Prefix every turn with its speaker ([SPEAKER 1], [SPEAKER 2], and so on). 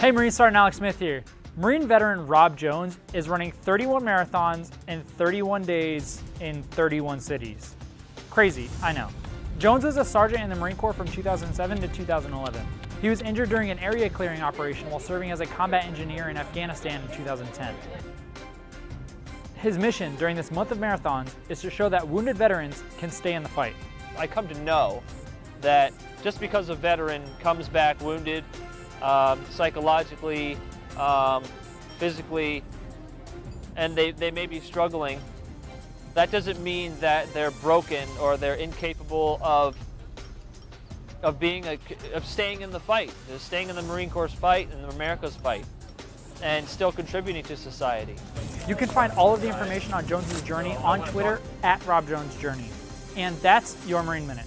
[SPEAKER 1] Hey Marine Sergeant Alex Smith here. Marine veteran Rob Jones is running 31 marathons in 31 days in 31 cities. Crazy, I know. Jones was a sergeant in the Marine Corps from 2007 to 2011. He was injured during an area clearing operation while serving as a combat engineer in Afghanistan in 2010. His mission during this month of marathons is to show that wounded veterans can stay in the fight.
[SPEAKER 2] I come to know that just because a veteran comes back wounded, um, psychologically, um, physically, and they, they may be struggling, that doesn't mean that they're broken or they're incapable of of being a, of staying in the fight, staying in the Marine Corps fight and the America's fight, and still contributing to society.
[SPEAKER 1] You can find all of the information on Jones's journey on Twitter at Rob Jones Journey. And that's your Marine Minute.